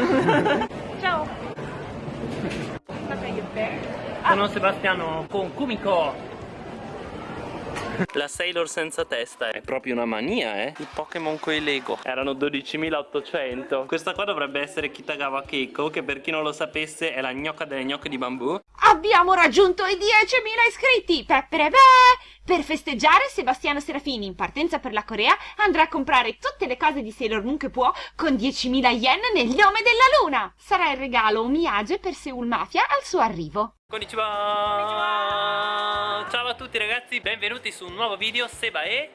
Ciao. Sono Sebastiano con Kumiko la Sailor senza testa è proprio una mania, eh I Pokémon coi Lego Erano 12.800 Questa qua dovrebbe essere Kitagawa Keiko Che per chi non lo sapesse è la gnocca delle gnocche di bambù Abbiamo raggiunto i 10.000 iscritti! Peppere beh! Per festeggiare, Sebastiano Serafini, in partenza per la Corea, andrà a comprare tutte le cose di Sailor Moon che può con 10.000 yen nel nome della luna! Sarà il regalo Omiyage per Seoul Mafia al suo arrivo. Konnichiwa! Ciao a tutti ragazzi, benvenuti su un nuovo video Seba e...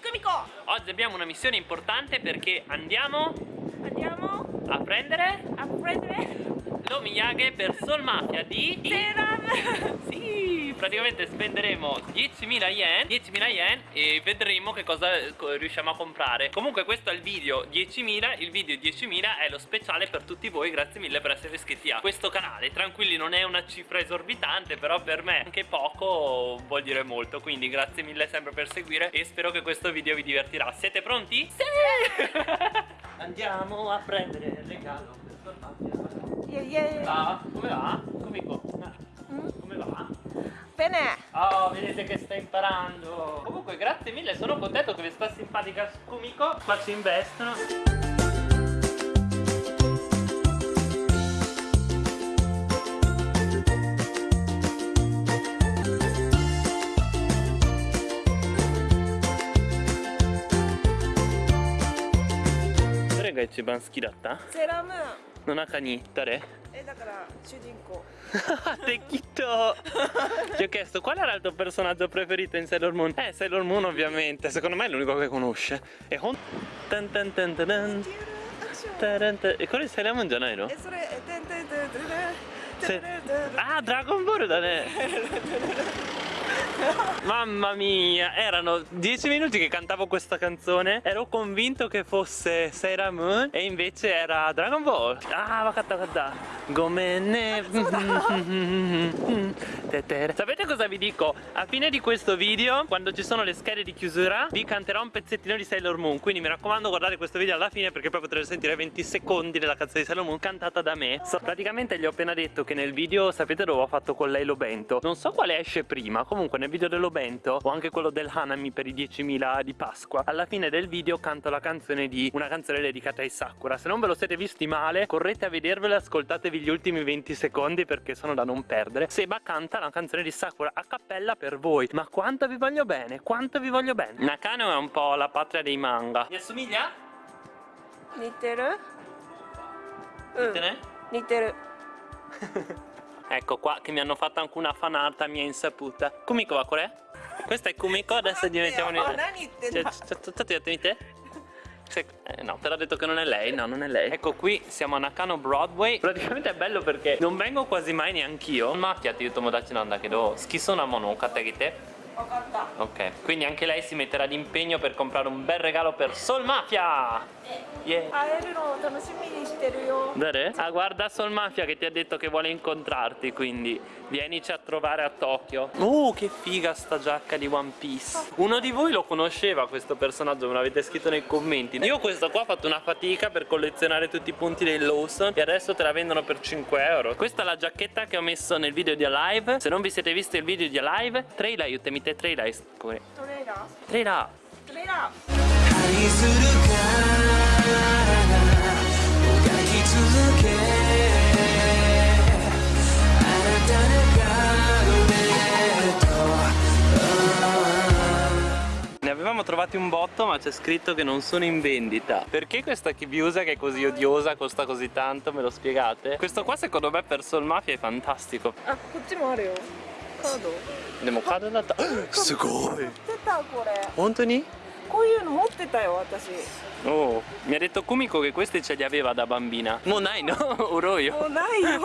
Kumiko! Oggi abbiamo una missione importante perché andiamo... Andiamo a prendere... a prendere... L'Omiyage per Soul Mafia di... Serum! sì! Praticamente spenderemo 10.000 yen 10.000 yen e vedremo che cosa riusciamo a comprare Comunque questo è il video 10.000 Il video 10.000 è lo speciale per tutti voi Grazie mille per essere iscritti a questo canale Tranquilli non è una cifra esorbitante Però per me anche poco vuol dire molto Quindi grazie mille sempre per seguire E spero che questo video vi divertirà Siete pronti? Sì! Andiamo a prendere il regalo Yeah, yeah. Ah, come va? Come, mm? Bene Oh, vedete che sta imparando. Comunque grazie mille, sono contento che questa simpatica Kumiko Qua ci investono Dove che ci ban 好きだったセーラームーンの中に誰えだから主人公 Tecchito Ti ho chiesto qual era il tuo personaggio preferito in Sailor Moon Eh Sailor Moon ovviamente Secondo me è l'unico che conosce E Hon tan tan tan tan tan. Taran tan. E quello di Sailor Moon già non ero? えそれえてんてんてんてんてん Se... Ah, Dragon Ball da ne Mamma mia, erano dieci minuti che cantavo questa canzone Ero convinto che fosse Sailor Moon E invece era Dragon Ball. Ah, vakatta vakatta Gomenne Sapete cosa vi dico? A fine di questo video, quando ci sono le schede di chiusura Vi canterò un pezzettino di Sailor Moon. Quindi mi raccomando guardate questo video alla fine Perché poi potrete sentire 20 secondi della canzone di Sailor Moon cantata da me. So, Praticamente gli ho appena detto che nel video, sapete dove ho fatto con lei lo bento? Non so quale esce prima Comunque nel video dello bento o anche quello del Hanami per i 10.000 di Pasqua alla fine del video canto la canzone di una canzone dedicata ai Sakura. Se non ve lo siete visti male correte a vedervela ascoltatevi gli ultimi 20 secondi perché sono da non perdere. Seba canta la canzone di Sakura a cappella per voi. Ma quanto vi voglio bene quanto vi voglio bene. Nakano è un po' la patria dei manga. Mi assomiglia? Niteru? Niteru? Mm. Niteru. Ditene? 似てる Ecco qua che mi hanno fatto anche una fanata mia insaputa Kumiko va qual è? Questa è Kumiko, adesso diventiamo... Oh, nani Cioè, cioè, te? Se- eh, no, te l'ho detto che non è lei, no, non è lei Ecco qui, siamo a Nakano Broadway Praticamente è bello perché non vengo quasi mai neanch'io Mafia ti tomodachiなんだけど好きそうなものを買ってあげて分かった Ok, quindi anche lei si metterà d'impegno per comprare un bel regalo per Sol Mafia! Yeah. Ah guarda Sol Mafia che ti ha detto che vuole incontrarti quindi vienici a trovare a Tokyo. Uh che figa sta giacca di One Piece. Uno di voi lo conosceva questo personaggio me l'avete scritto nei commenti. Io questo qua ho fatto una fatica per collezionare tutti i punti dei Lawson E adesso te la vendono per 5 euro. Questa è la giacchetta che ho messo nel video di Alive. Se non vi siete visti il video di Alive Trail aiutami te trailer トレーラー Trailer トレーラー愛するからもがき続けあなたのガードNe avevamo trovati un botto ma c'è scritto che non sono in vendita Perché questa Kibiusa che è così odiosa costa così tanto? Me lo spiegate? Questo qua secondo me per Soul Mafia è fantastico あこっちもあるよ カード De mo cade da ta- Sugoi 持ってたこれ Montoni? こういうの持ってたよ私 Oh, mi ha detto Kumiko che questi ce li aveva da bambina Mo dai no, oro も io うないよ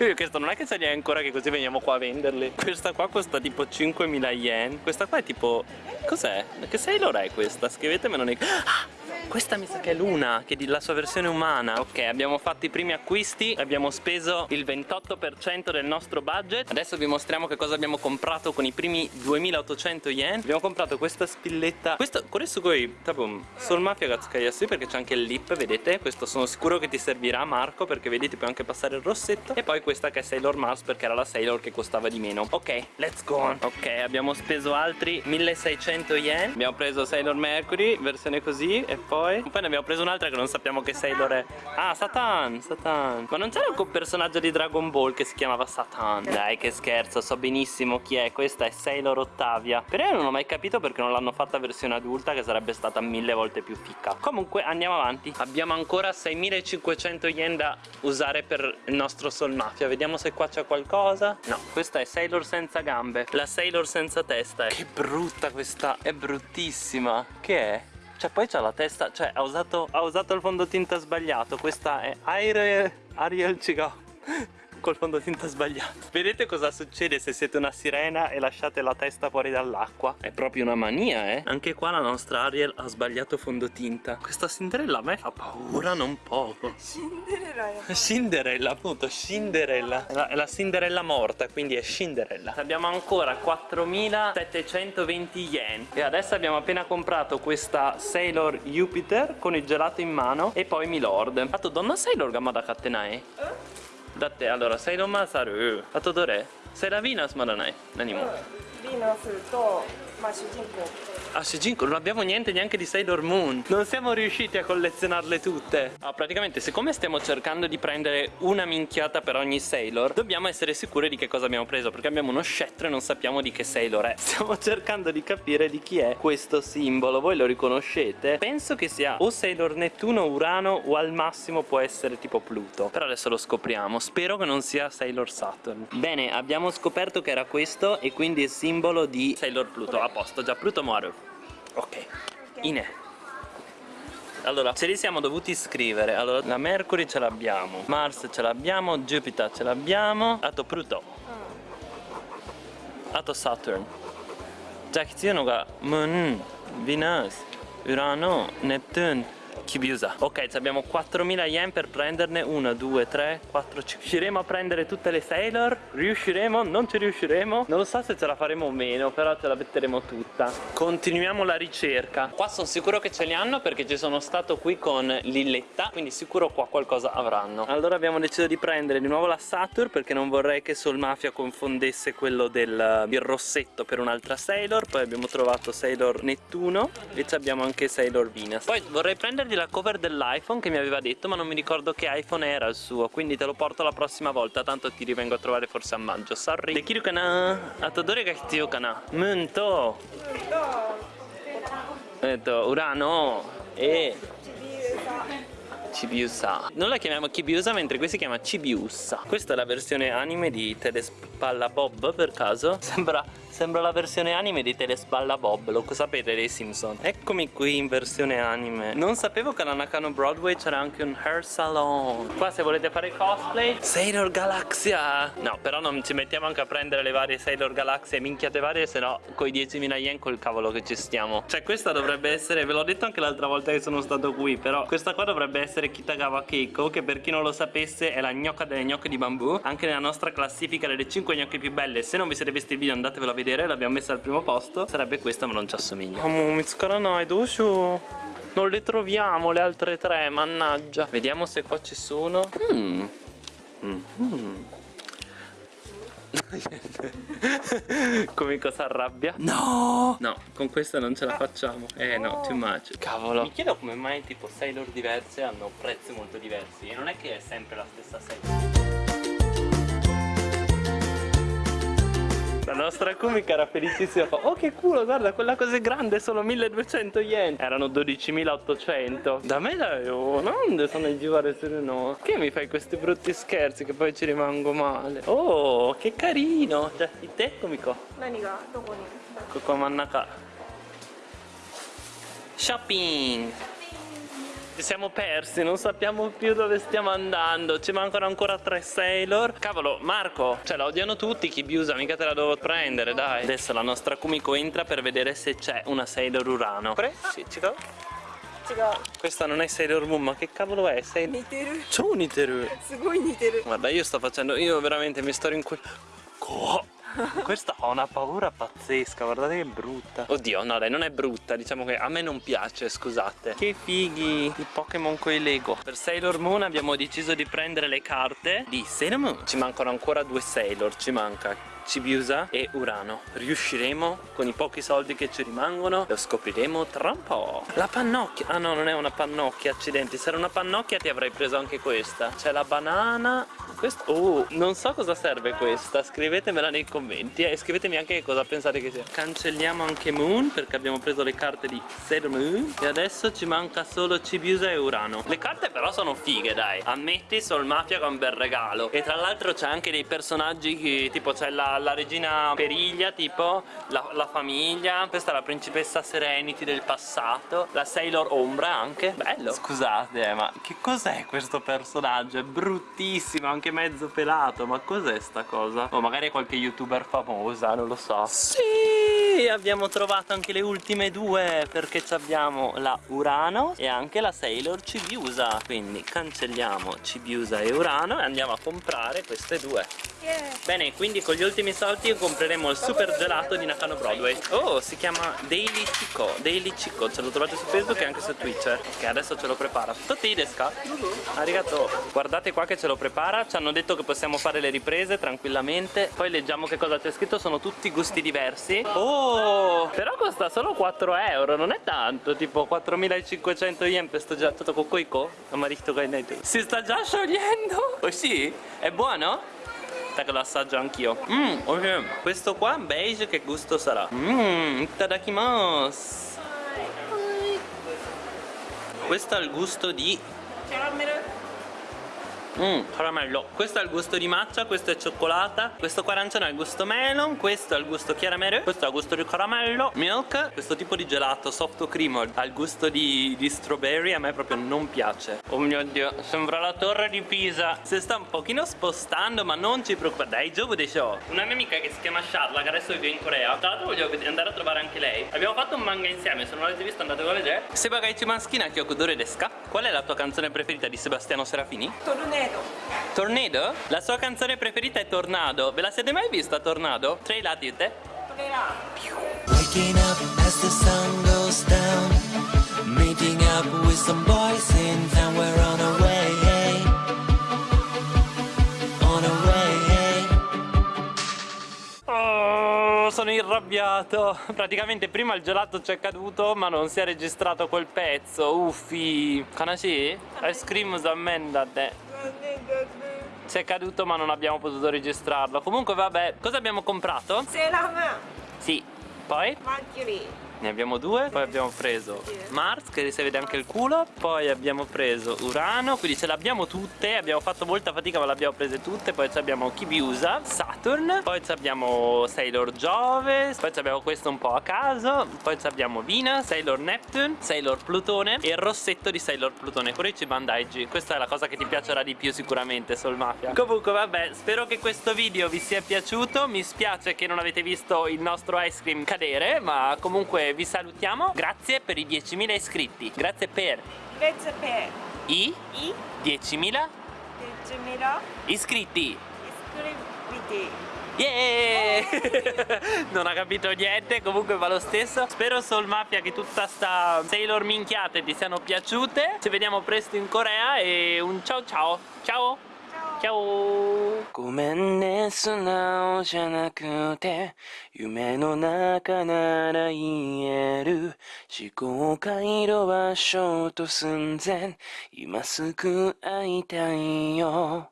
Io questo non è che ce li hai ancora che così veniamo qua a venderli Questa qua costa tipo 5.000 yen Questa qua è tipo... Cos'è? Che Sailor è questa? Scrivetemelo nei... Ah! Questa mi sa che è Luna, che è la sua versione umana. Ok, abbiamo fatto i primi acquisti, abbiamo speso il 28% del nostro budget. Adesso vi mostriamo che cosa abbiamo comprato con i primi 2800 yen. Abbiamo comprato questa spilletta. Questo, questo qui, tabum, sul mafia gatsukayasui perché c'è anche il lip, vedete? Questo sono sicuro che ti servirà Marco perché vedete puoi anche passare il rossetto. E poi questa che è Sailor Mars perché era la Sailor che costava di meno. Ok, let's go on. Ok, abbiamo speso altri 1600 yen. Abbiamo preso Sailor Mercury, versione così, e poi. Poi ne abbiamo preso un'altra che non sappiamo che Sailor è. Ah, Satan, Satan. Ma non c'era un personaggio di Dragon Ball che si chiamava Satan? Dai, che scherzo, so benissimo chi è. Questa è Sailor Ottavia. Però io non ho mai capito perché non l'hanno fatta versione adulta, che sarebbe stata mille volte più ficca. Comunque, andiamo avanti. Abbiamo ancora 6500 yen da usare per il nostro Soul Mafia. Vediamo se qua c'è qualcosa. No, questa è Sailor senza gambe. La Sailor senza testa. Che brutta questa. È bruttissima. Che è? Cioè poi c'ha la testa, cioè ha usato, ha usato il fondotinta sbagliato. Questa è Ariel, Ariel Col fondotinta sbagliato Vedete cosa succede se siete una sirena e lasciate la testa fuori dall'acqua? È proprio una mania eh Anche qua la nostra Ariel ha sbagliato fondotinta Questa Cinderella a me fa paura non poco Cinderella appunto Cinderella è la, è la Cinderella morta quindi è Cinderella Abbiamo ancora 4720 yen E adesso abbiamo appena comprato questa Sailor Jupiter Con il gelato in mano E poi Milord Ato donna Sailor gamma kattenae? だってあらサイロマーサルあとどれセラ だってあのセイロマーサルあとどれ？セラビーナスまだない？何も。Ma Shijinko? Ah, Shijinko, non abbiamo niente neanche di Sailor Moon. Non siamo riusciti a collezionarle tutte. Ah, praticamente, siccome stiamo cercando di prendere una minchiata per ogni Sailor, dobbiamo essere sicuri di che cosa abbiamo preso, perché abbiamo uno scettro e non sappiamo di che Sailor è. Stiamo cercando di capire di chi è questo simbolo. Voi lo riconoscete? Penso che sia o Sailor Nettuno, Urano o al massimo può essere tipo Pluto. Però adesso lo scopriamo. Spero che non sia Sailor Saturn. Bene, abbiamo scoperto che era questo e quindi è simbolo di Sailor Pluto posto, già Pluto Maru Ok, Ine allora, ce li siamo dovuti scrivere Allora, la Mercury ce l'abbiamo Mars ce l'abbiamo Jupiter ce l'abbiamo Ato Pluto Ato Saturn じゃあ必要のが Moon, Venus, Urano, Neptune Chibiusa. Ok, abbiamo 4000 yen per prenderne 1, 2, 3, 4, 5 Riusciremo a prendere tutte le Sailor? Riusciremo? Non ci riusciremo? Non lo so se ce la faremo o meno Però ce la metteremo tutta. Continuiamo la ricerca. Qua sono sicuro che ce li hanno perché ci sono stato qui con Lilletta Quindi sicuro qua qualcosa avranno. Allora abbiamo deciso di prendere di nuovo la Saturn Perché non vorrei che Soul Mafia confondesse quello del il rossetto per un'altra Sailor. Poi abbiamo trovato Sailor Nettuno E abbiamo anche Sailor Venus. Poi vorrei prendergli la cover dell'iPhone che mi aveva detto ma non mi ricordo che iPhone era il suo quindi te lo porto la prossima volta tanto ti rivengo a trovare forse a maggio. Sorry. Dekiru kana atodore ga hitsuyo kana? Munto eh urano. E Chibiusa Non la chiamiamo Chibiusa mentre qui si chiama Chibiusa Questa è la versione anime di Telespalla Bob per caso? Sembra, sembra la versione anime di Telespalla Bob Lo sapete dei Simpson? Eccomi qui in versione anime. Non sapevo che alla Nakano Broadway c'era anche un hair salon. Qua se volete fare cosplay? Sailor Galaxia! No però non ci mettiamo anche a prendere le varie Sailor Galaxia e minchiate varie Se no coi 10.000 yen col cavolo che ci stiamo. Cioè questa dovrebbe essere Ve l'ho detto anche l'altra volta che sono stato qui Però questa qua dovrebbe essere Kitagawa Keiko Che per chi non lo sapesse è la gnocca delle gnocche di bambù. Anche nella nostra classifica delle 5 gnocche più belle Se non vi siete visti il video andatevelo a vedere L'abbiamo messa al primo posto. Sarebbe questa ma non ci assomiglia. Oh Mitsukara no, dosho non le troviamo le altre tre, mannaggia. Vediamo se qua ci sono. Mm. Mm. Come cosa arrabbia? No! No, con questa non ce la facciamo. Eh no, too much. Cavolo. Mi chiedo come mai tipo Sailor diverse hanno prezzi molto diversi E non è che è sempre la stessa Sailor La nostra comica era felicissima Oh che culo guarda quella cosa è grande Sono 1200 yen. Erano 12.800 Da me dai oh, Non sono a girare se no Che mi fai questi brutti scherzi Che poi ci rimango male? Oh che carino. Cioè il te comico Nani ga? Doko ni? Coco mannaka Shopping. Ci siamo persi, non sappiamo più dove stiamo andando Ci mancano ancora tre Sailor Cavolo, Marco, cioè la odiano tutti Chi Chibiusa, mica te la devo prendere, dai Adesso la nostra Kumiko entra per vedere se c'è una Sailor Urano Pre? Sì, ci do questa non è Sailor Moon, ma che cavolo è? Sei... Niteru. C'è un Niteru. Guarda, io sto facendo, io veramente mi sto rincuorando. Questa ha una paura pazzesca, guardate che brutta. Oddio, no dai, non è brutta, diciamo che a me non piace, scusate. Che fighi i Pokémon con i Lego. Per Sailor Moon abbiamo deciso di prendere le carte di Sailor Moon. Ci mancano ancora due Sailor, ci manca Cibiusa e Urano. Riusciremo con i pochi soldi che ci rimangono? Lo scopriremo tra un po'. La pannocchia. Ah no, non è una pannocchia, accidenti. Se era una pannocchia ti avrei preso anche questa. C'è la banana. Questa. Oh, non so cosa serve questa. Scrivetemela nei commenti e scrivetemi anche che cosa pensate che sia. Cancelliamo anche Moon perché abbiamo preso le carte di Sailor Moon. E adesso ci manca solo Cibiusa e Urano. Le carte però sono fighe, dai. Ammetti Sol Mafia con un bel regalo. E tra l'altro c'è anche dei personaggi che tipo c'è la la, regina Periglia tipo la, la, famiglia questa è la principessa Serenity del passato la Sailor Ombra anche bello scusate eh, ma che cos'è questo personaggio è bruttissimo anche mezzo pelato ma cos'è sta cosa? O magari è qualche youtuber famosa non lo so. Sì abbiamo trovato anche le ultime due perché abbiamo la Urano e anche la Sailor Cibiusa quindi cancelliamo Cibiusa e Urano e andiamo a comprare queste due Yeah. Bene, quindi con gli ultimi soldi compreremo il super gelato di Nakano Broadway. Oh, si chiama Daily Chico. Daily Chico, ce lo trovate su Facebook e anche su Twitter. Che adesso ce lo prepara. Tutti desca? Arigato. Guardate qua che ce lo prepara. Ci hanno detto che possiamo fare le riprese tranquillamente. Poi leggiamo che cosa c'è scritto. Sono tutti gusti diversi. Oh, Oh! Però costa solo 4 euro, non è tanto, tipo 4500 yen per sto gelato cocoico. Si sta già sciogliendo? Oh sì? È buono? aspetta che lo assaggio anch'io oh, Mmm, ok Questo qua beige che gusto sarà? Mmm, itadakimasu Questo ha il gusto di cioè, Caramelo Mmm, caramello. Questo ha il gusto di matcha, questo è cioccolata Questo qua arancione ha il gusto melon Questo ha il gusto chiaramere Questo ha il gusto di caramello Milk Questo tipo di gelato soft cream ha il gusto di, di strawberry A me proprio non piace. Oh mio dio, sembra la torre di Pisa. Si sta un pochino spostando ma non ci preoccupare Dai, Giovo dei show Una mia amica che si chiama Charla Che adesso vive in Corea Tra l'altro voglio andare a trovare anche lei. Abbiamo fatto un manga insieme Se non l'avete visto andatelo a vedere. Sebagaichi Maschina Kyokudore Deska Qual è la tua canzone preferita di Sebastiano Serafini? ト Tornado. Tornado? La sua canzone preferita è Tornado. Ve la siete mai vista Tornado? Tre la dite? Tre. Waking up as the sun goes down. Meeting up with some boys in town. We're on our way. On our way. Oh, sono irrabbiato. Praticamente prima il gelato c'è caduto, ma non si è registrato quel pezzo. Uffi. Kanashi? Ice cream zammen da te. Si è caduto ma non abbiamo potuto registrarlo Comunque vabbè, cosa abbiamo comprato? C'est Sì, poi? Marguerite ne abbiamo due, poi abbiamo preso Mars che si vede anche il culo Poi abbiamo preso Urano, quindi ce l'abbiamo tutte Abbiamo fatto molta fatica ma le abbiamo prese tutte Poi abbiamo Kibiusa, Saturn Poi abbiamo Sailor Giove Poi abbiamo questo un po' a caso Poi abbiamo Venus, Sailor Neptune Sailor Plutone e il rossetto di Sailor Plutone Corici Bandaigi Questa è la cosa che ti piacerà di più sicuramente Sol Mafia. Comunque vabbè, spero che questo video vi sia piaciuto Mi spiace che non avete visto il nostro ice cream cadere Ma comunque eh, vi salutiamo. Grazie per i 10.000 iscritti. Grazie per... Grazie per... I... I... 10.000... 10.000... Iscritti. Iscriviti. Yeah! non ha capito niente, comunque va lo stesso Spero Soul Mafia che tutta sta Sailor minchiate ti siano piaciute Ci vediamo presto in Corea e un ciao ciao Ciao! キャオごめんね素直じゃなくて夢の中なら言える。思考回路はショート寸前。今すぐ会いたいよ。